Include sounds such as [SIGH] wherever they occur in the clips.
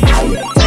Bye.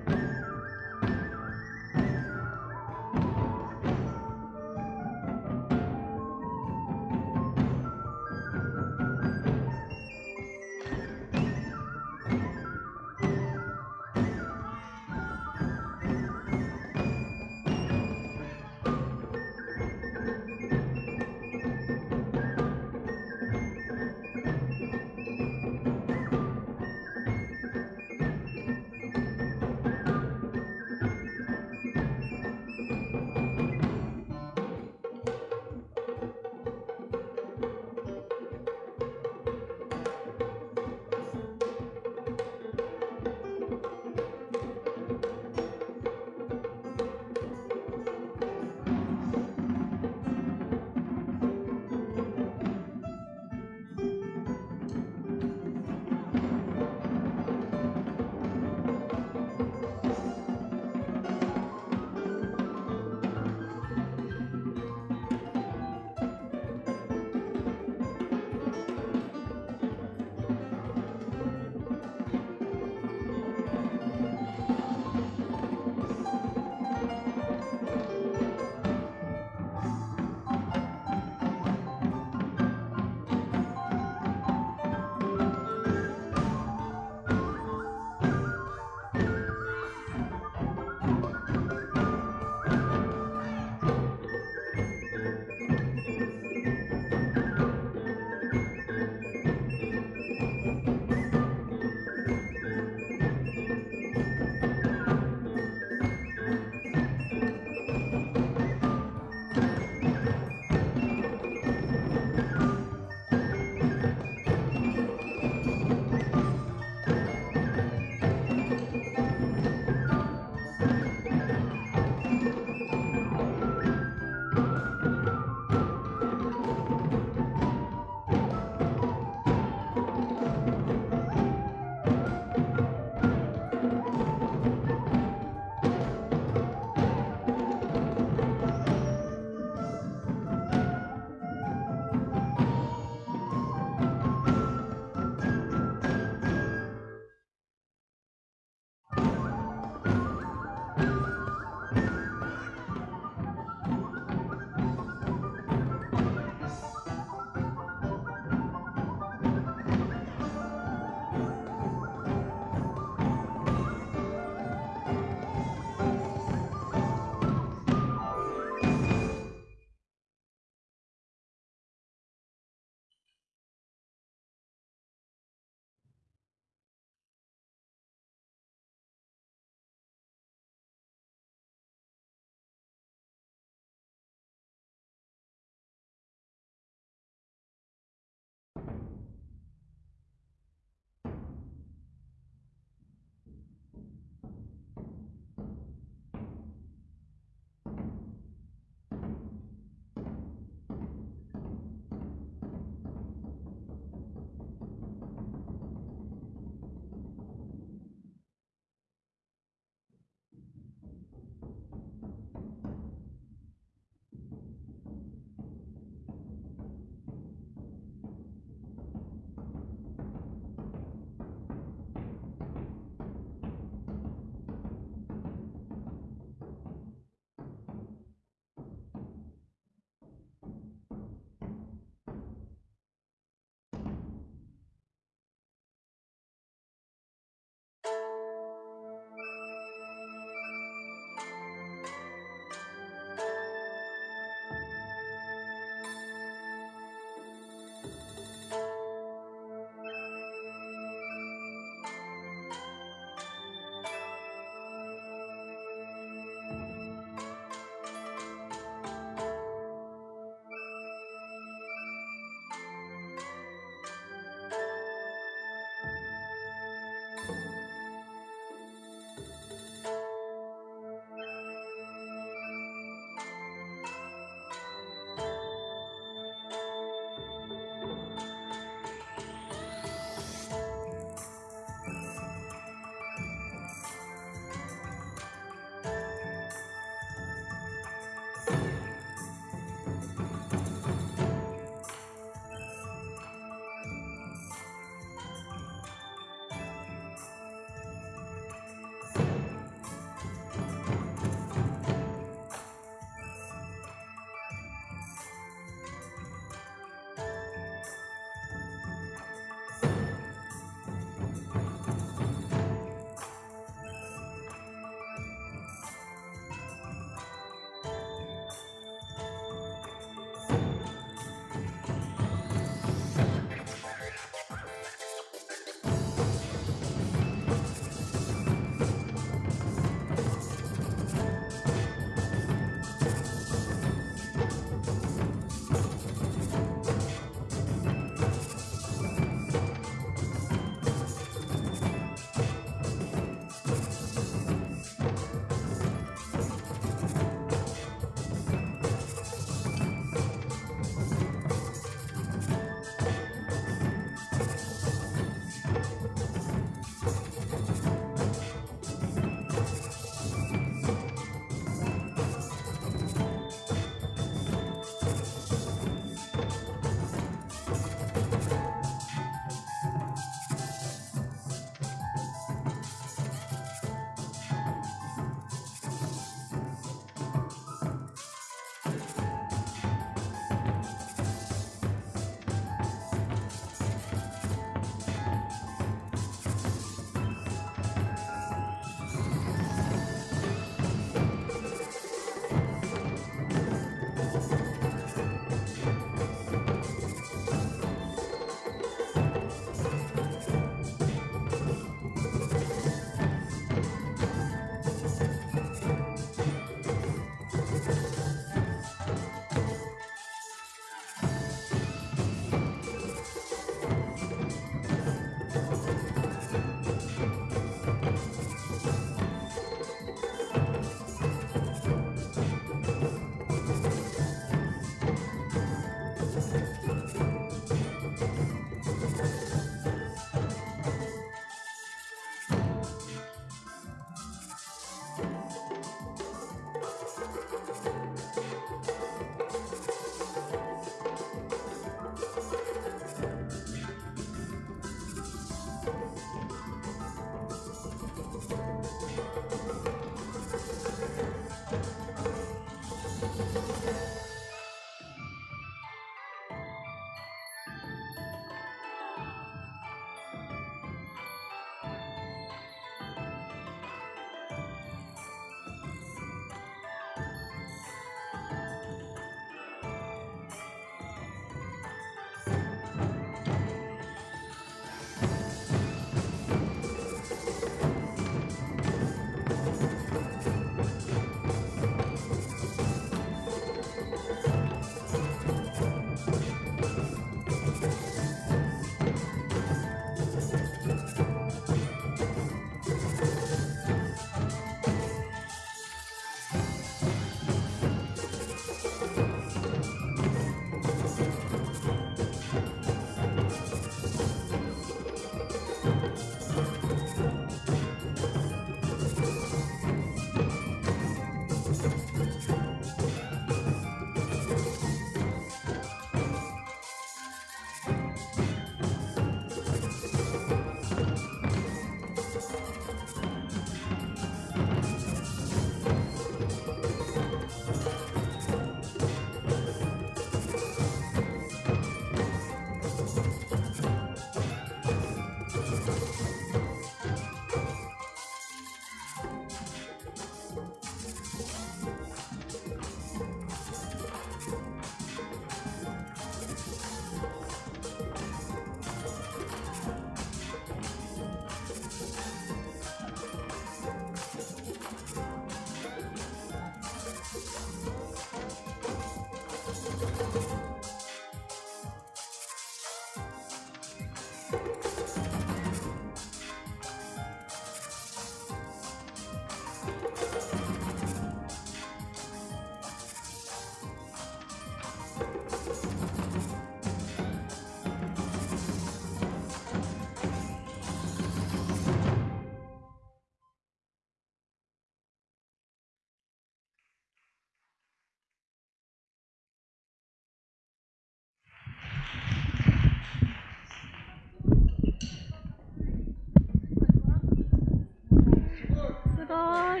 Eh,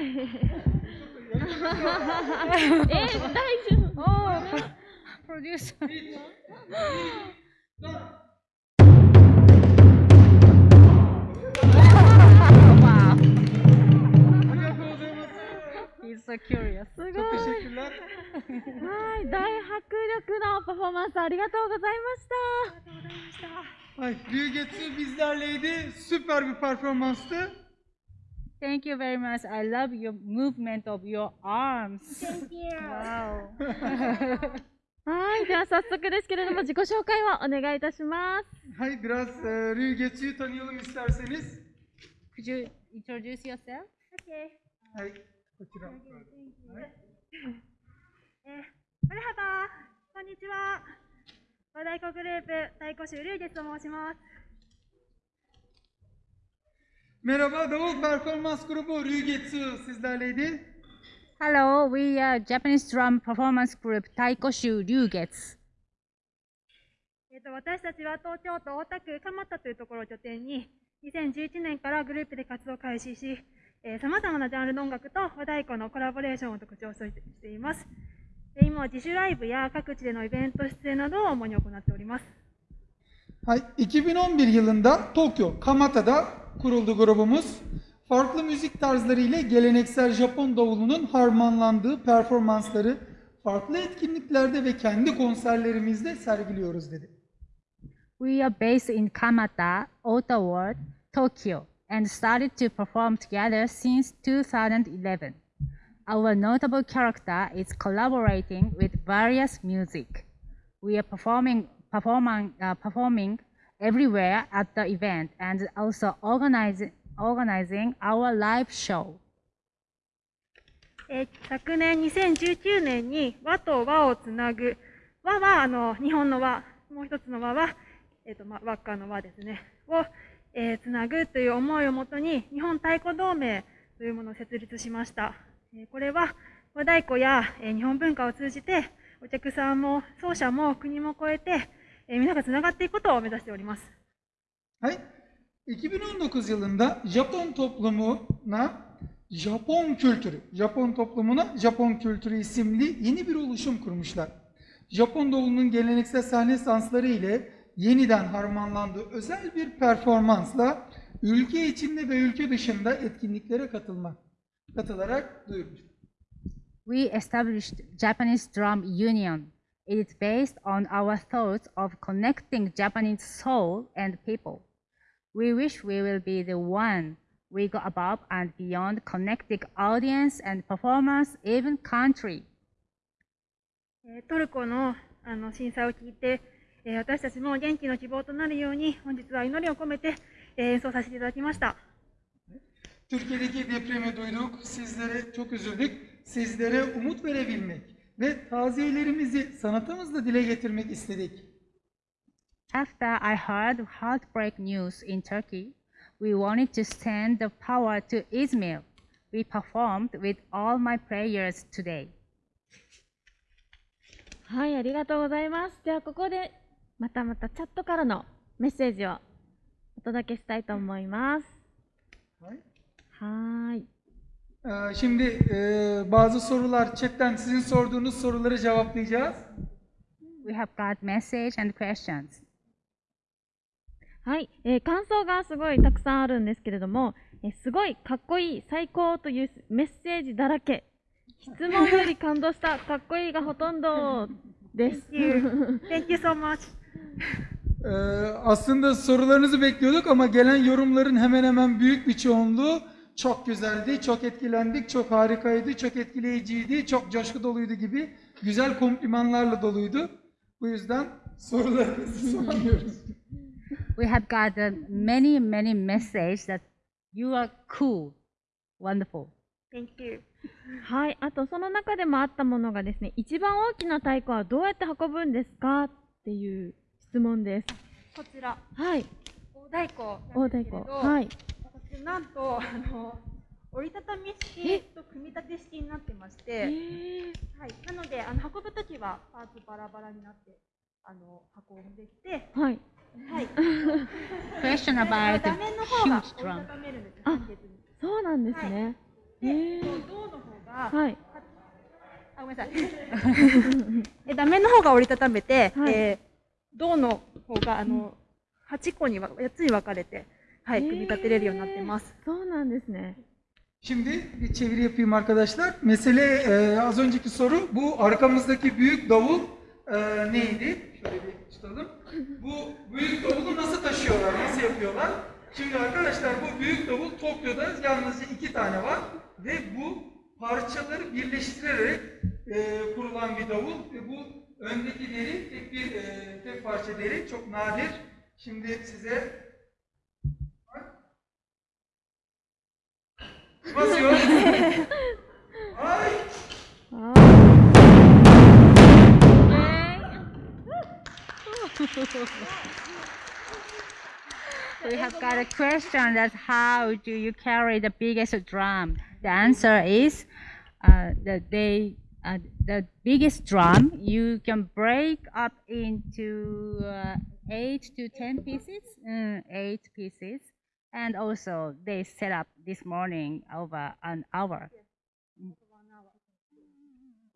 thank you. Oh, producer. wow. He's so curious. すごい。はい、大迫力のパフォーマンスありがとうございました。Ay, Büyük Getsu bizlerleydi. Süper bir performanstı. Thank you very much. I love your movement of your arms. Thank you. Wow. はい、では早速ですけれども、自己紹介をお願いいたします。Hay biraz e, Rügetsu'yu tanıyalım isterseniz. Could you introduce yourself? Hay, bakıyorum. マルハバこんにちは。和太鼓グループ太鼓手龍月と申します。Merhaba, Davul Performans Grubu Rügetsu sizlerleydi. Hello, we are Japanese drum performance group Taikoshu Ryugetsu. えっ、と私たちは東京都大田区蒲田というところを拠点に2011年からグループで活動を開始し、さまざまなジャンルの音楽と和太鼓のコラボレーションを特徴としています。で今は自主ライブや各地でのイベント出演などを主に行っております。Hay, 2011 yılında Tokyo, Kamata'da kuruldu grubumuz. Farklı müzik tarzları ile geleneksel Japon davulunun harmanlandığı performansları farklı etkinliklerde ve kendi konserlerimizde sergiliyoruz dedi. We are based in Kamata, Ottawa, Tokyo, and started to perform together since 2011. Our notable character is collaborating with various music. We are performing, performing, uh, performing everywhere at the event and also organizing, organizing our live show. えー昨年2019年に和と和をつなぐ和はあの日本の和もう一つの和は、えーとま、輪っかの和ですねを、えーつなぐという思いをもとに日本太鼓同盟というものを設立しました、えーこれは和太鼓や、えー日本文化を通じてお客さんも奏者も国も超えて、えー皆がつながっていくことを目指しております Hay, 2019 yılında Japon toplumuna Japon kültürü, Japon toplumuna Japon kültürü isimli yeni bir oluşum kurmuşlar. Japon davulunun geleneksel sahne sansları ile yeniden harmanlandığı özel bir performansla ülke içinde ve ülke dışında etkinliklere katılmak, katılarak duyurmuş. We established Japanese Drum Union. It is based on our thoughts of connecting Japanese soul and people. We wish we will be the one we go above and beyond connecting audience and performance, even country. Türkiye'deki depremi duyduk, sizlere çok üzüldük. Sizlere umut verebilmek, ve taziyelerimizi sanatımızla dile getirmek istedik. After I heard heartbreak news in Turkey, we wanted to send the power to Izmir. We performed with all my prayers today. はい、ありがとうございます。では、ここで、またまたチャットからのメッセージをお届けしたいと思います。はーい。Ee, Şimdi e, bazı sorular chatten sizin sorduğunuz soruları cevaplayacağız. We have got message and questions. はい、えー感想がすごいたくさんあるんですけれども、えーすごいかっこいい、最高というメッセージだらけ。質問より感動した、かっこいいがほとんどです。 Thank you, [LAUGHS] Thank you so much. Ee, aslında sorularınızı bekliyorduk ama gelen yorumların hemen hemen büyük bir çoğunluğu çok güzeldi, çok etkilendik, çok harikaydı, çok etkileyiciydi, çok coşku doluydu gibi güzel komplimanlarla doluydu. Bu yüzden sorularınızı soruyoruz. We have got uh, many, many messages that you are cool, wonderful. Thank you. はい、あとその中でもあったものがですね、一番大きな太鼓はどうやって運ぶんですかっていう質問です。こちら、はい、大太鼓大太なんですけれど、鼓。はい。私なんとあの折りたたみ式と組み立て式になってまして、えーはい、なのであの運ぶときはパーツバラバラになってあの運んできて、はい。はい。Question あ about 画 the 面の方が huge 折り drum. たためるんです。あ簡潔にそうなんですね。えへー銅の方が、はい。あ、ごめんなさい。[LAUGHS] え、断面の方が折りたためて、はいえー銅の方が、あの、8個にわ、8つに分かれて、はい、組み立てれるようになってます。そうなんですね。 Şimdi bir çeviri yapayım arkadaşlar. Mesele e, az önceki soru bu arkamızdaki büyük davul e, neydi? Şöyle bir tutalım. Bu büyük davulu nasıl taşıyorlar, nasıl yapıyorlar? Şimdi arkadaşlar bu büyük davul Tokyo'da yalnızca iki tane var ve bu parçaları birleştirerek e, kurulan bir davul ve bu öndeki deri tek bir e, tek parça deri çok nadir. Şimdi size [LAUGHS] We have got a question that how do you carry the biggest drum? The answer is uh, that they uh, the biggest drum you can break up into uh, eight to ten pieces, mm, eight pieces, and also they set up this morning over an hour.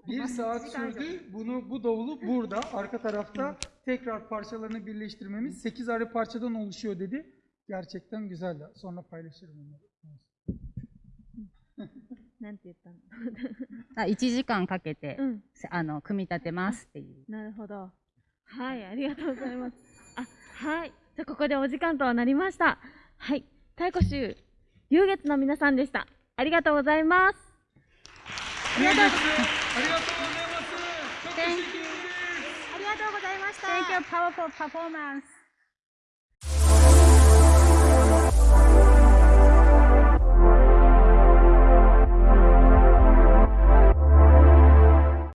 Bir saat sürdü. Bunu bu davulu burada arka tarafta tekrar parçalarını birleştirmemiz 8 ayrı parçadan oluşuyor dedi. Gerçekten güzeldi. Sonra paylaşırım onları. なんて言ったのあ1時間かけて、うん。せあの組み立てますっていう。なるほど。はい、ありがとうございます。あ、はい。じゃあ、ここでお時間となりました。はい。太鼓集、流月の皆さんでした。ありがとうございます。ありがとうございます。ederiz. ありがとうございました。Thank you, powerful performance.